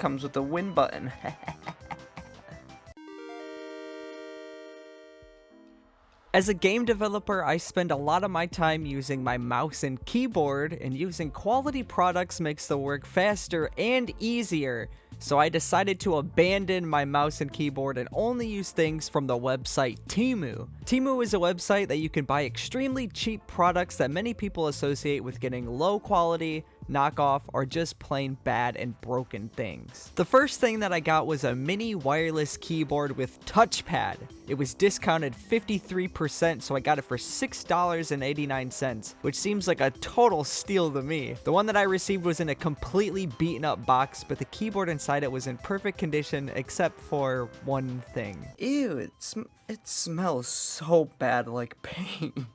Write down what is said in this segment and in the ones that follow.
comes with a win button. As a game developer, I spend a lot of my time using my mouse and keyboard, and using quality products makes the work faster and easier. So I decided to abandon my mouse and keyboard and only use things from the website Temu. Temu is a website that you can buy extremely cheap products that many people associate with getting low quality, knockoff, or just plain bad and broken things. The first thing that I got was a mini wireless keyboard with touchpad. It was discounted 53%, so I got it for $6.89, which seems like a total steal to me. The one that I received was in a completely beaten up box, but the keyboard inside it was in perfect condition except for one thing. Ew, it, sm it smells so bad like paint.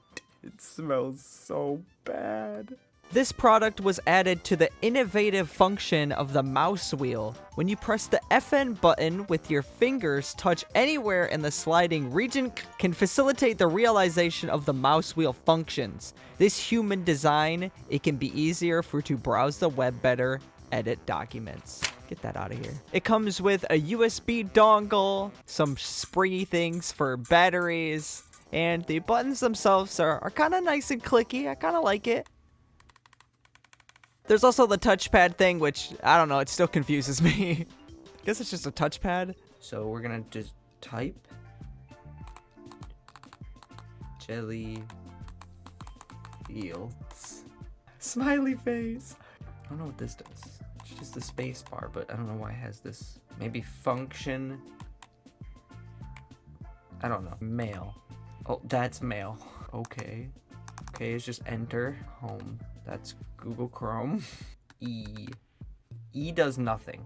It smells so bad. This product was added to the innovative function of the mouse wheel. When you press the FN button with your fingers touch anywhere in the sliding region can facilitate the realization of the mouse wheel functions. This human design, it can be easier for to browse the web better, edit documents. Get that out of here. It comes with a USB dongle, some springy things for batteries, and the buttons themselves are, are kind of nice and clicky. I kind of like it. There's also the touchpad thing, which, I don't know, it still confuses me. I guess it's just a touchpad. So we're gonna just type jelly fields. Smiley face. I don't know what this does. It's just the space bar, but I don't know why it has this. Maybe function. I don't know. Mail. Oh, that's mail. Okay. Okay, it's just enter home. That's Google Chrome. E. E does nothing.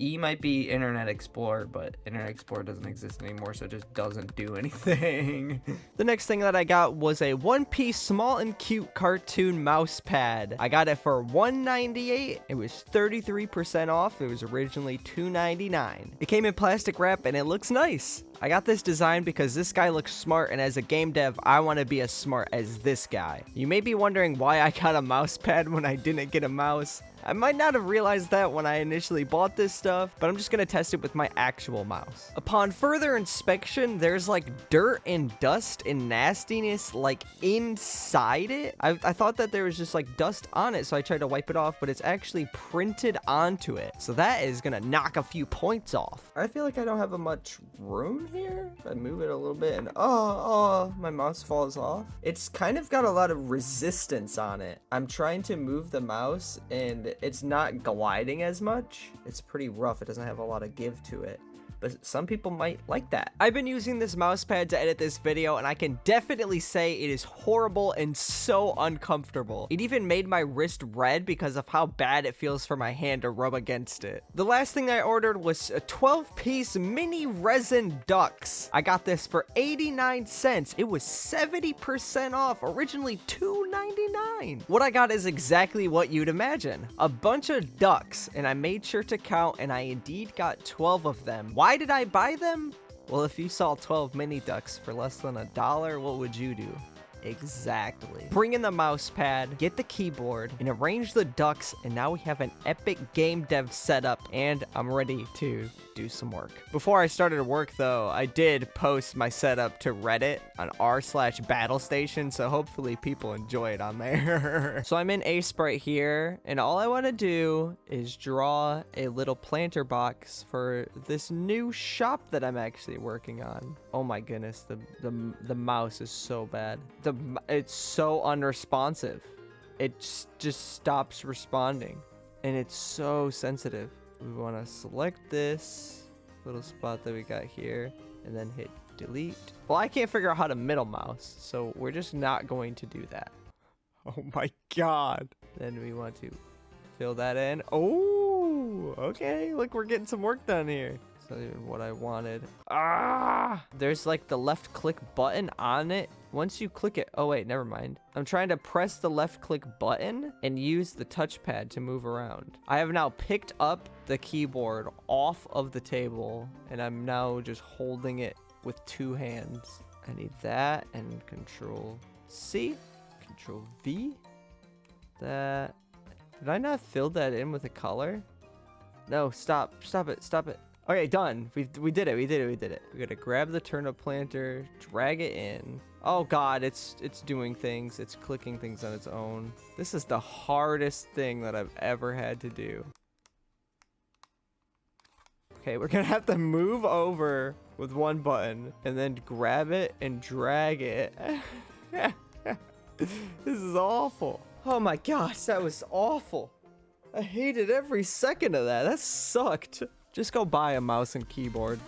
E might be Internet Explorer, but Internet Explorer doesn't exist anymore, so it just doesn't do anything. the next thing that I got was a one-piece small and cute cartoon mouse pad. I got it for 198. It was 33% off. It was originally 299. It came in plastic wrap and it looks nice. I got this design because this guy looks smart and as a game dev, I want to be as smart as this guy. You may be wondering why I got a mouse pad when I didn't get a mouse. I might not have realized that when I initially bought this stuff, but I'm just gonna test it with my actual mouse. Upon further inspection, there's like dirt and dust and nastiness like inside it. I, I thought that there was just like dust on it, so I tried to wipe it off, but it's actually printed onto it. So that is gonna knock a few points off. I feel like I don't have a much room here. I move it a little bit and oh, oh, my mouse falls off. It's kind of got a lot of resistance on it. I'm trying to move the mouse and it's not gliding as much. It's pretty rough. It doesn't have a lot of give to it but some people might like that. I've been using this mouse pad to edit this video, and I can definitely say it is horrible and so uncomfortable. It even made my wrist red because of how bad it feels for my hand to rub against it. The last thing I ordered was a 12-piece mini resin ducks. I got this for 89 cents. It was 70% off, originally 2.99. What I got is exactly what you'd imagine. Bunch of ducks, and I made sure to count, and I indeed got 12 of them. Why did I buy them? Well, if you saw 12 mini ducks for less than a dollar, what would you do? Exactly. Bring in the mouse pad, get the keyboard, and arrange the ducks, and now we have an epic game dev setup, and I'm ready to do some work. Before I started work, though, I did post my setup to Reddit on r slash battle station, so hopefully people enjoy it on there. so I'm in Aseprite here, and all I want to do is draw a little planter box for this new shop that I'm actually working on. Oh my goodness, the, the, the mouse is so bad. The It's so unresponsive. It just stops responding, and it's so sensitive we want to select this little spot that we got here and then hit delete. Well, I can't figure out how to middle mouse, so we're just not going to do that. Oh my god. Then we want to fill that in. Oh, okay. Look, we're getting some work done here. It's not even what I wanted. Ah! There's like the left click button on it. Once you click it, oh wait, never mind. I'm trying to press the left click button and use the touchpad to move around. I have now picked up the keyboard off of the table and I'm now just holding it with two hands. I need that and control C, control V. That, did I not fill that in with a color? No, stop. Stop it. Stop it. Okay, done. We we did it. We did it. We did it. We gotta grab the turnip planter, drag it in. Oh god, it's it's doing things. It's clicking things on its own. This is the hardest thing that I've ever had to do. Okay, we're gonna have to move over with one button and then grab it and drag it. this is awful. Oh my gosh, that was awful. I hated every second of that. That sucked. Just go buy a mouse and keyboard.